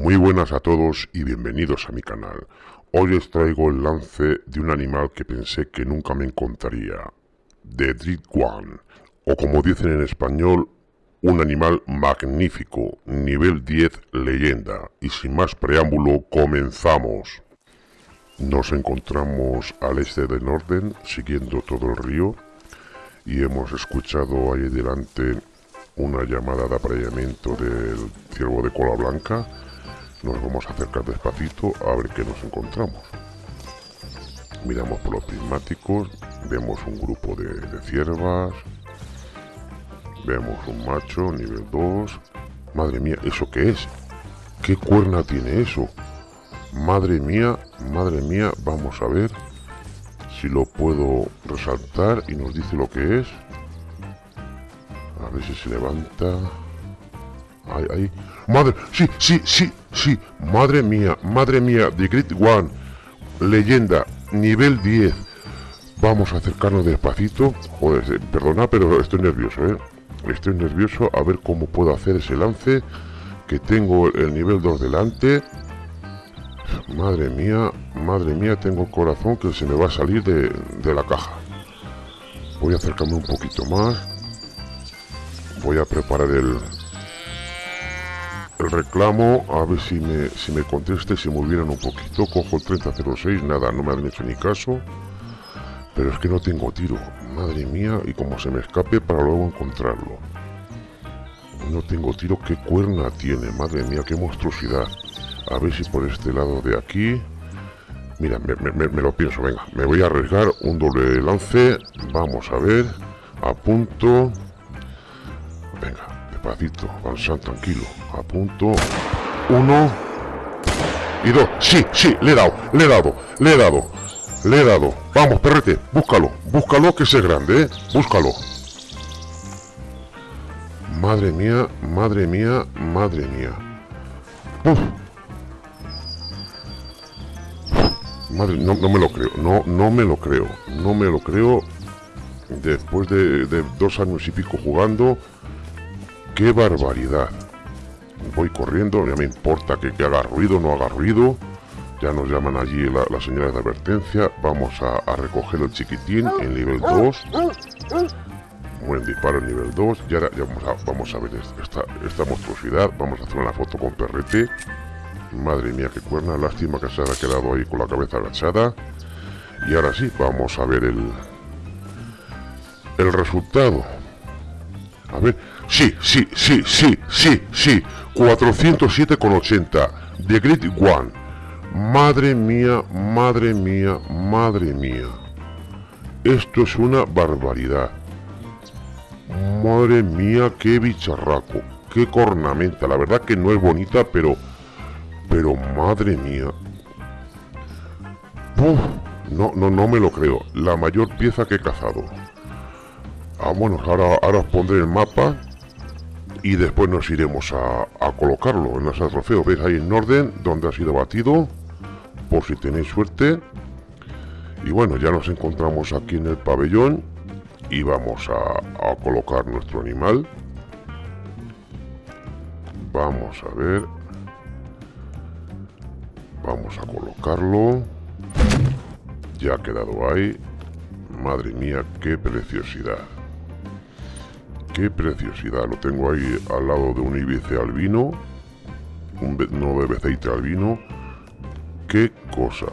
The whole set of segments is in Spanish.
Muy buenas a todos y bienvenidos a mi canal. Hoy os traigo el lance de un animal que pensé que nunca me encontraría. The Dread One, o como dicen en español, un animal magnífico, nivel 10 leyenda. Y sin más preámbulo, comenzamos. Nos encontramos al este de Norden, siguiendo todo el río, y hemos escuchado ahí delante una llamada de apareamiento del ciervo de cola blanca. Nos vamos a acercar despacito a ver qué nos encontramos. Miramos por los prismáticos, vemos un grupo de, ciervas, vemos un macho nivel 2. Madre mía, ¿eso qué es? ¿Qué cuerna tiene eso? Madre mía, madre mía, vamos a ver si lo puedo resaltar y nos dice lo que es. A ver si se levanta. Madre, sí, sí, sí, sí. Madre mía, madre mía. The Great One. Leyenda. Nivel 10. Vamos a acercarnos despacito. Joder, eh, perdona, pero estoy nervioso, ¿eh? Estoy nervioso a ver cómo puedo hacer ese lance. Que tengo el nivel 2 delante. Madre mía, madre mía, tengo el corazón que se me va a salir de, de la caja. Voy a acercarme un poquito más voy a preparar el el reclamo a ver si me si me conteste si me hubieran un poquito. Cojo el 3006 nada no me han hecho ni caso. Pero es que no tengo tiro. Madre mía y como se me escape para luego encontrarlo. No tengo tiro qué cuerna tiene. Madre mía qué monstruosidad. A ver si por este lado de aquí. Mira me, me, lo pienso. Venga me voy a arriesgar. Un doble lance. Vamos a ver. A punto despacito, avanzar tranquilo. A punto. Uno. Y dos. Sí, sí, le he dado, le he dado, le he dado. Le he dado. Vamos, perrete, búscalo. Búscalo que es grande, ¿eh? Búscalo. Madre mía, madre mía, madre mía. Madre, no, no, me lo creo, no, no me lo creo, no me lo creo. Después de, de dos años y pico jugando, ¡Qué barbaridad! Voy corriendo, ya me importa que, haga ruido, no haga ruido. Ya nos llaman allí las señales de advertencia. Vamos a, recoger el chiquitín en nivel 2. Buen disparo en nivel 2. Y ahora ya vamos, a, ver esta, esta monstruosidad. Vamos a hacer una foto con perrete. Madre mía, qué cuerna. Lástima que se haya quedado ahí con la cabeza agachada. Y ahora sí, vamos a ver el, el resultado. A ver, Sí, sí, sí, sí, sí, sí. 407,80. The Great One. Madre mía, madre mía, madre mía. Esto es una barbaridad. Madre mía, qué bicharraco. Qué cornamenta. La verdad que no es bonita, pero... Pero madre mía. no, no, no me lo creo. La mayor pieza que he cazado. Ah, bueno, ahora, os pondré el mapa y después nos iremos a, colocarlo en la sala trofeo. Veis ahí en orden donde ha sido batido, por si tenéis suerte. Y bueno, ya nos encontramos aquí en el pabellón y vamos a colocar nuestro animal. Vamos a ver. Vamos a colocarlo. Ya ha quedado ahí. Madre mía, qué preciosidad. Qué preciosidad, lo tengo ahí al lado de un ibice albino, un no de beceite albino. Qué cosa.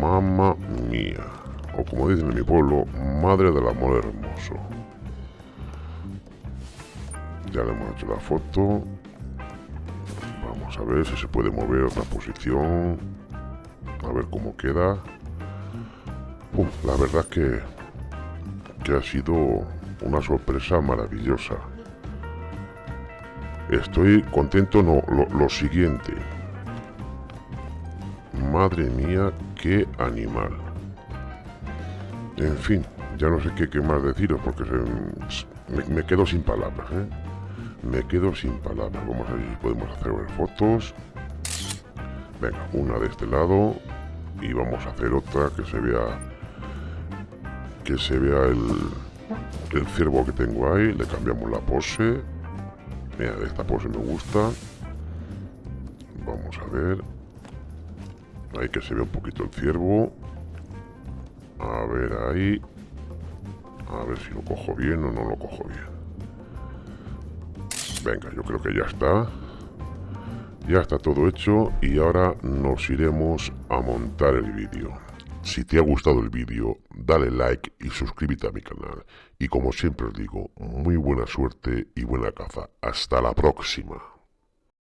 Mamma mía. O como dicen en mi pueblo, madre del amor hermoso. Ya le hemos hecho la foto. Vamos a ver si se puede mover otra posición. A ver cómo queda. la verdad que, que ha sido una sorpresa maravillosa. Estoy contento, no, lo, siguiente. Madre mía, qué animal. En fin, ya no sé qué, más deciros porque me, quedo sin palabras. ¿eh? Me quedo sin palabras. Vamos a ver si podemos hacer fotos. Venga, una de este lado y vamos a hacer otra que se vea que se vea el, el ciervo que tengo ahí, le cambiamos la pose. Mira, esta pose me gusta. Vamos a ver. Ahí que se ve un poquito el ciervo. A ver ahí. A ver si lo cojo bien o no lo cojo bien. Venga, yo creo que ya está. Ya está todo hecho y ahora nos iremos a montar el vídeo. Si te ha gustado el vídeo, dale like y suscríbete a mi canal. Y como siempre os digo, muy buena suerte y buena caza. Hasta la próxima.